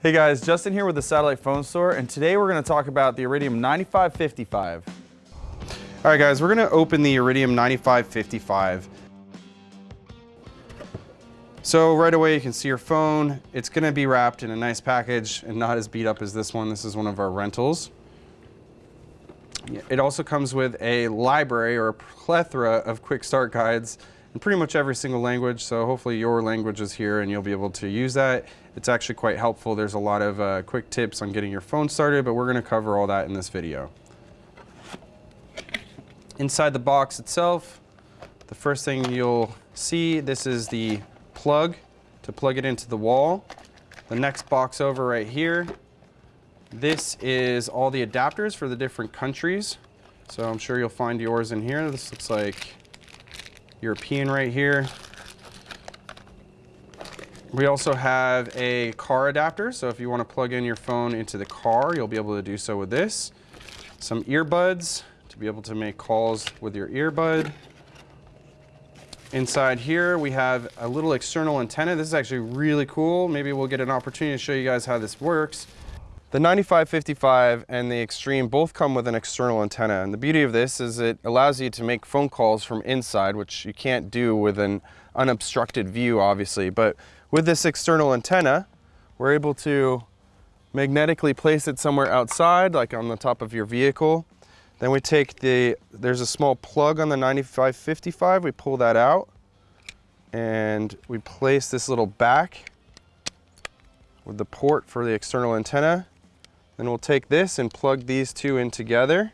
Hey guys, Justin here with the Satellite Phone Store, and today we're going to talk about the Iridium 9555. All right guys, we're going to open the Iridium 9555. So right away you can see your phone. It's going to be wrapped in a nice package and not as beat up as this one. This is one of our rentals. It also comes with a library or a plethora of quick start guides in pretty much every single language. So hopefully your language is here and you'll be able to use that. It's actually quite helpful. There's a lot of uh, quick tips on getting your phone started, but we're gonna cover all that in this video. Inside the box itself, the first thing you'll see, this is the plug to plug it into the wall. The next box over right here, this is all the adapters for the different countries. So I'm sure you'll find yours in here. This looks like European right here. We also have a car adapter, so if you want to plug in your phone into the car, you'll be able to do so with this. Some earbuds to be able to make calls with your earbud. Inside here, we have a little external antenna. This is actually really cool. Maybe we'll get an opportunity to show you guys how this works. The 9555 and the Extreme both come with an external antenna. And the beauty of this is it allows you to make phone calls from inside, which you can't do with an unobstructed view, obviously. But with this external antenna, we're able to magnetically place it somewhere outside, like on the top of your vehicle. Then we take the, there's a small plug on the 9555, we pull that out and we place this little back with the port for the external antenna then we'll take this and plug these two in together.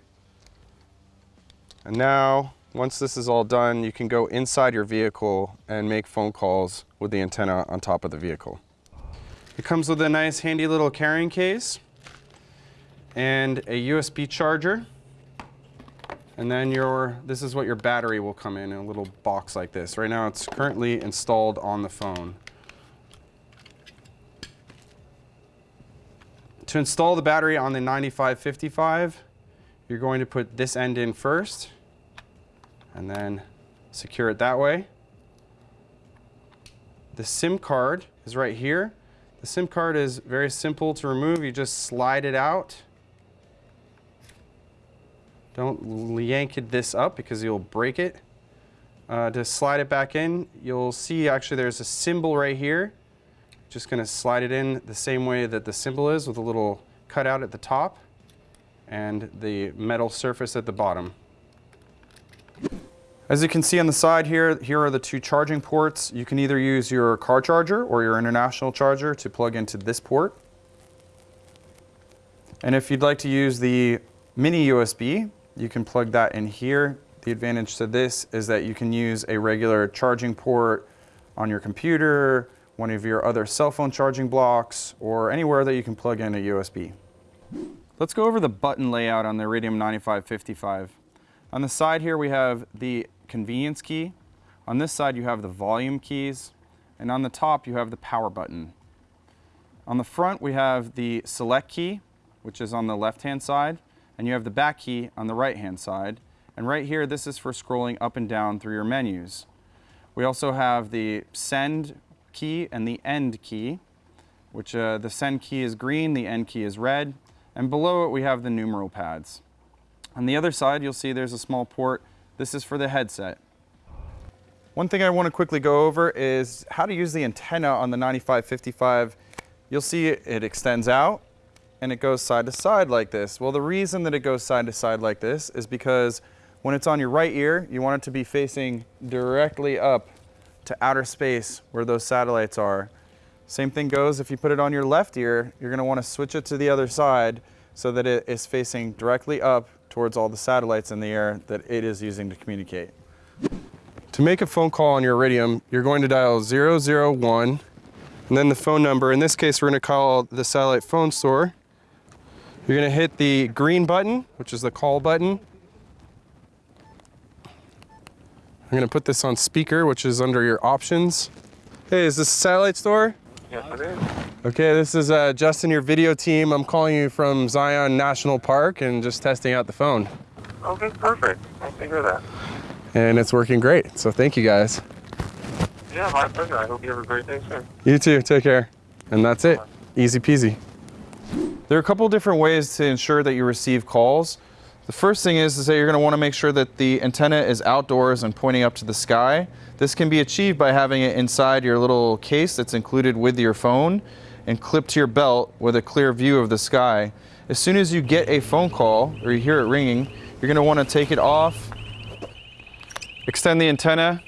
And now, once this is all done, you can go inside your vehicle and make phone calls with the antenna on top of the vehicle. It comes with a nice handy little carrying case and a USB charger. And then your, this is what your battery will come in, in a little box like this. Right now it's currently installed on the phone. To install the battery on the 9555, you're going to put this end in first and then secure it that way. The SIM card is right here. The SIM card is very simple to remove. You just slide it out. Don't yank it this up because you'll break it. Uh, to slide it back in, you'll see actually there's a symbol right here just going to slide it in the same way that the symbol is with a little cutout at the top and the metal surface at the bottom. As you can see on the side here, here are the two charging ports. You can either use your car charger or your international charger to plug into this port. And if you'd like to use the mini USB, you can plug that in here. The advantage to this is that you can use a regular charging port on your computer, one of your other cell phone charging blocks, or anywhere that you can plug in a USB. Let's go over the button layout on the Iridium 9555. On the side here we have the convenience key. On this side you have the volume keys, and on the top you have the power button. On the front we have the select key, which is on the left-hand side, and you have the back key on the right-hand side. And right here, this is for scrolling up and down through your menus. We also have the send key and the end key, which uh, the send key is green, the end key is red, and below it we have the numeral pads. On the other side, you'll see there's a small port. This is for the headset. One thing I want to quickly go over is how to use the antenna on the 9555. You'll see it extends out and it goes side to side like this. Well, the reason that it goes side to side like this is because when it's on your right ear, you want it to be facing directly up to outer space where those satellites are. Same thing goes if you put it on your left ear, you're gonna wanna switch it to the other side so that it is facing directly up towards all the satellites in the air that it is using to communicate. To make a phone call on your Iridium, you're going to dial 001 and then the phone number. In this case, we're gonna call the satellite phone store. You're gonna hit the green button, which is the call button, I'm gonna put this on speaker, which is under your options. Hey, is this a satellite store? Yes, it is. Okay, this is uh, Justin, your video team. I'm calling you from Zion National Park and just testing out the phone. Okay, perfect. I hear that. And it's working great, so thank you guys. Yeah, my pleasure. I hope you have a great day, sir. You too, take care. And that's it. Easy peasy. There are a couple different ways to ensure that you receive calls. The first thing is, is that you're going to want to make sure that the antenna is outdoors and pointing up to the sky. This can be achieved by having it inside your little case that's included with your phone and clipped to your belt with a clear view of the sky. As soon as you get a phone call or you hear it ringing, you're going to want to take it off, extend the antenna,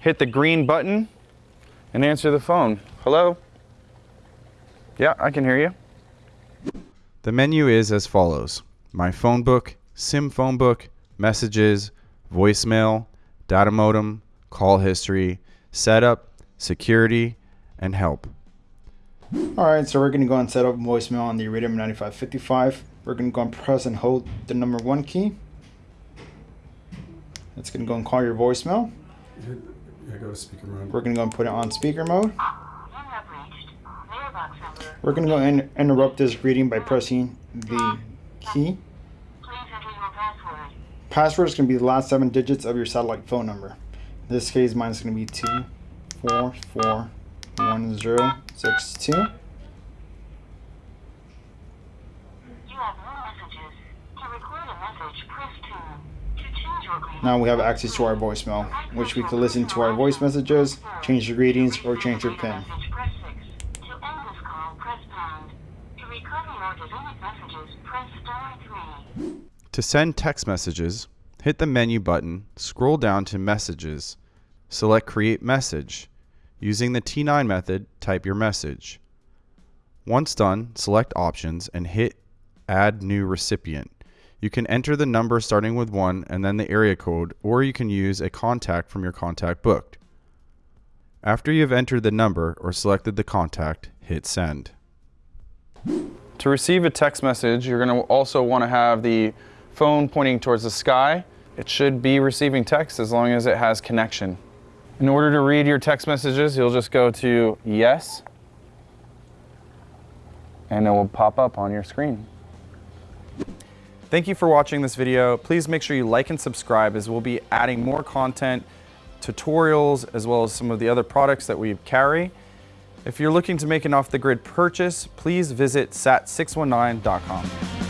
hit the green button, and answer the phone. Hello? Yeah, I can hear you. The menu is as follows My phone book, SIM phone book, messages, voicemail, data modem, call history, setup, security, and help. All right, so we're gonna go and set up voicemail on the Iridium 9555. We're gonna go and press and hold the number one key. It's gonna go and call your voicemail. Yeah, go to speaker mode. We're gonna go and put it on speaker mode. You have reached mailbox number. We're gonna go and interrupt this reading by pressing the key. Password. Is gonna be the last seven digits of your satellite phone number. In this case, mine is gonna be two, four, four, one, zero, six, two. You have no messages. To record a message, press 2. To change your greeting, Now we have access to our voicemail, which we can listen to our voice messages, change the readings, or change your PIN. message, press 6. To end this call, press pound. To recover or delete messages, press star 3. To send text messages, hit the menu button, scroll down to Messages, select Create Message. Using the T9 method, type your message. Once done, select Options and hit Add New Recipient. You can enter the number starting with 1 and then the area code, or you can use a contact from your contact booked. After you have entered the number or selected the contact, hit Send. To receive a text message, you're going to also want to have the phone pointing towards the sky. It should be receiving text as long as it has connection. In order to read your text messages, you'll just go to yes, and it will pop up on your screen. Thank you for watching this video. Please make sure you like and subscribe as we'll be adding more content, tutorials, as well as some of the other products that we carry. If you're looking to make an off-the-grid purchase, please visit sat619.com.